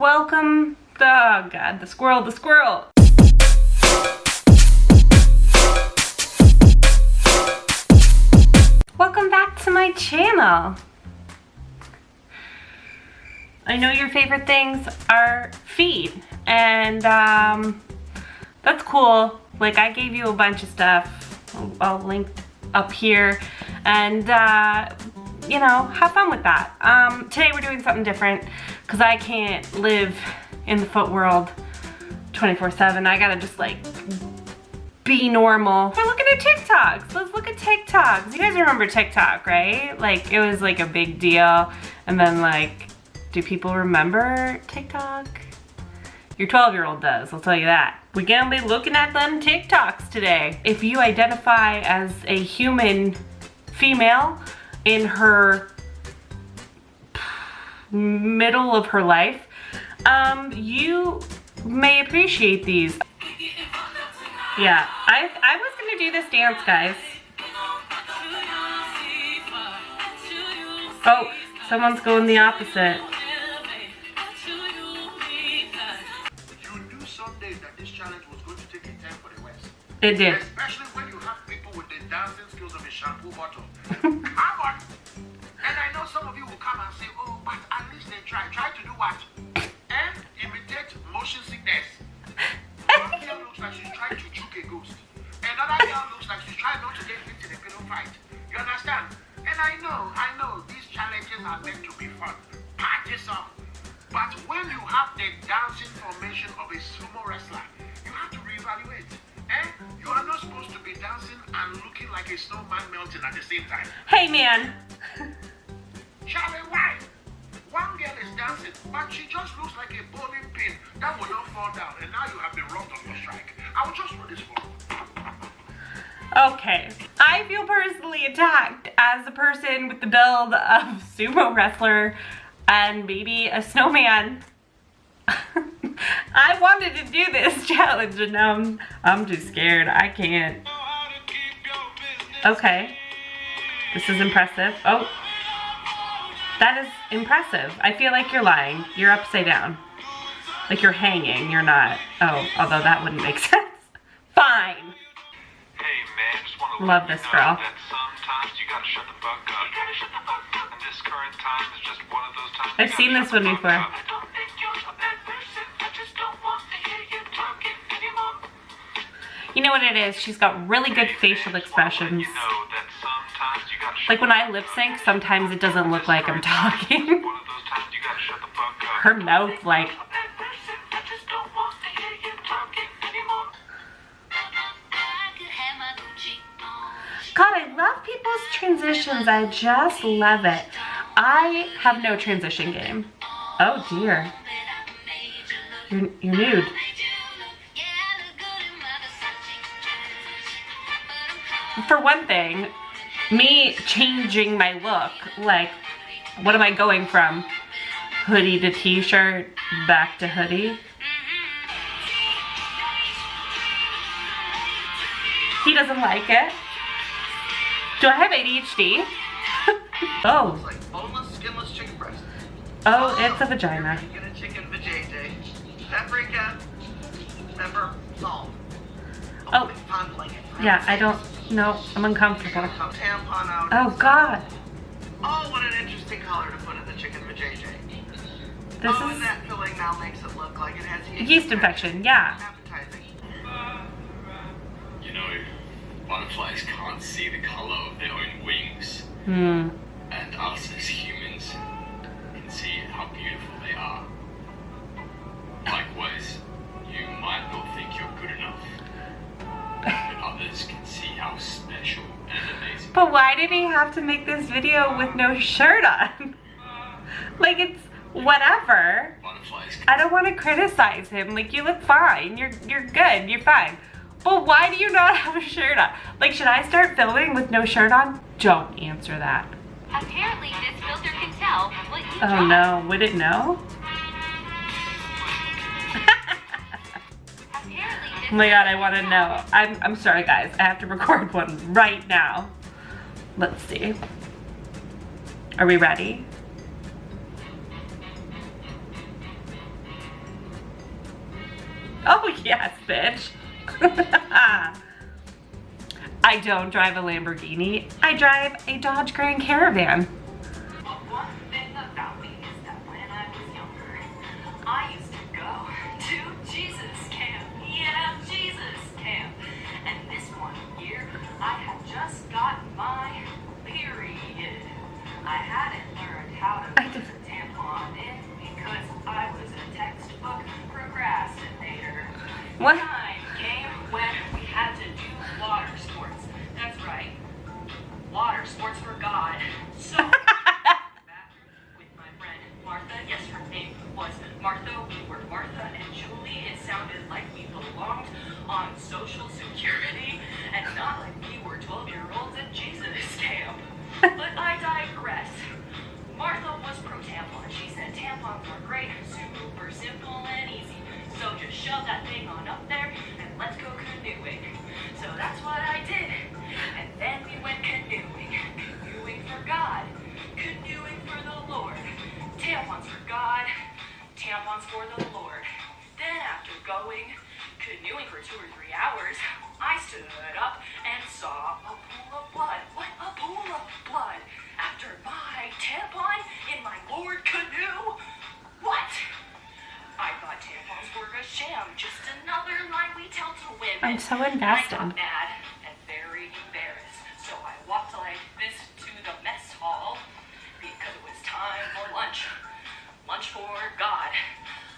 Welcome, the, oh god, the squirrel, the squirrel. Welcome back to my channel. I know your favorite things are feet and um, that's cool. Like I gave you a bunch of stuff. I'll, link up here and uh, you know, have fun with that. Um, today we're doing something different because I can't live in the foot world 24-7. I gotta just like be normal. We're looking at TikToks. Let's look at TikToks. You guys remember TikTok, right? Like it was like a big deal. And then like, do people remember TikTok? Your 12 year old does, I'll tell you that. We're gonna be looking at them TikToks today. If you identify as a human female in her middle of her life, um, you may appreciate these. Yeah, I, I was gonna do this dance, guys. Oh, someone's going the opposite. It did. Especially when you have people with the dancing skills of a shampoo bottle. Come on. And I know some of you will come and say, oh, but least they try. Try to do what? And imitate motion sickness. One girl looks like she's trying to juke a ghost. Another girl looks like she's trying not to get hit in a pillow fight. You understand? And I know, I know, these challenges are meant to be fun. Party some. But when you have the dancing formation of a sumo wrestler, you have to reevaluate. Eh? You are not supposed to be dancing and looking like a snowman melting at the same time. Hey, man. But she just looks like a bowling pin that will not fall down, and now you have been robbed of your strike. I will just do this for you. Okay. I feel personally attacked as a person with the build of sumo wrestler and maybe a snowman. I wanted to do this challenge and now I'm, I'm too scared. I can't. Okay. This is impressive. Oh. That is impressive. I feel like you're lying. You're upside down. Like you're hanging. You're not. Oh, although that wouldn't make sense. Fine. Hey man, just want to Love let you this know girl. That sometimes you gotta shut the fuck up. You gotta shut the fuck up. And this current time is just one of those times. I've seen this one before. up. I don't think you're a bad person. I just don't want to hear you talking anymore. You know what it is? She's got really good facial expressions. Like when I lip sync, sometimes it doesn't look like I'm talking. Her mouth like. God, I love people's transitions. I just love it. I have no transition game. Oh dear. You're, you're nude. For one thing, me changing my look, like, what am I going from? Hoodie to t-shirt, back to hoodie. He doesn't like it. Do I have ADHD? oh, It's like boneless, skinless chicken breast. oh, it's a vagina. Chicken vajayjay. Paprika. Pepper. Salt. Oh. Yeah, I don't, no, I'm uncomfortable. Some tampon out. Oh God, Oh, what an interesting color to put in the chicken vajayjay. this oh, and is that filling now makes it look like it has yeast, yeast infection, yeah. Appetizing. You know, butterflies can't see the color of their own wings, Hmm, and us as humans can see how beautiful they are. Likewise, but why did he have to make this video with no shirt on? like it's whatever. I don't want to criticize him. Like you look fine. You're you're good. You're fine. But why do you not have a shirt on? Like should I start filming with no shirt on? Don't answer that. Apparently, this filter can tell what you Oh no, would it know? Oh my god, I want to know. I'm, I'm sorry guys, I have to record one right now. Let's see. Are we ready? Oh yes, bitch. I don't drive a Lamborghini. I drive a Dodge Grand Caravan. Social Security and not like we were 12 year olds at Jesus camp. But I digress. Martha was pro tampon. She said tampons were great, super simple and easy. So just shove that thing on up there and let's go canoeing. Women. I'm I got mad and very embarrassed, so I walked like this to the mess hall because it was time for lunch. Lunch for God.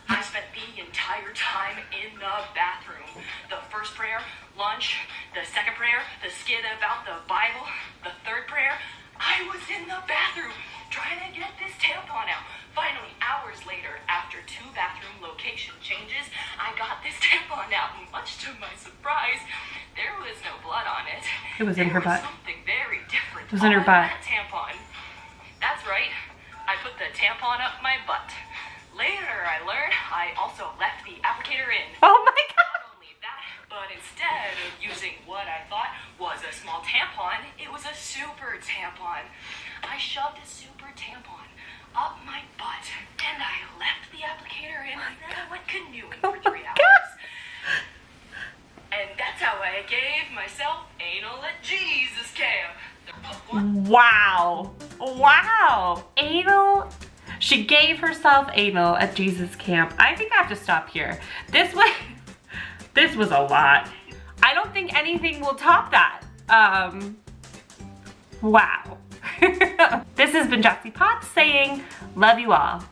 I spent the entire time in the bathroom. The first prayer, lunch. The second prayer, the skit about the Bible. The third prayer, I was in the bathroom trying to get this tampon out. Finally, hours later, after two bathroom location changes, I got this tampon out. Much to my surprise, there was no blood on it. It was in her There butt. Something very different. It was in her butt. that tampon. That's right. I put the tampon up my butt. Later, I learned I also left the applicator in. Oh my god. Not only that, but instead of using what I thought was a small tampon, it was a super tampon. I shoved a super tampon up my butt, and I left the applicator in, and then I went canoeing for three hours. And that's how I gave myself anal at Jesus camp. Wow. Wow. Anal. She gave herself anal at Jesus camp. I think I have to stop here. This was, this was a lot. I don't think anything will top that. Um, wow. this has been Jesse Potts saying, love you all.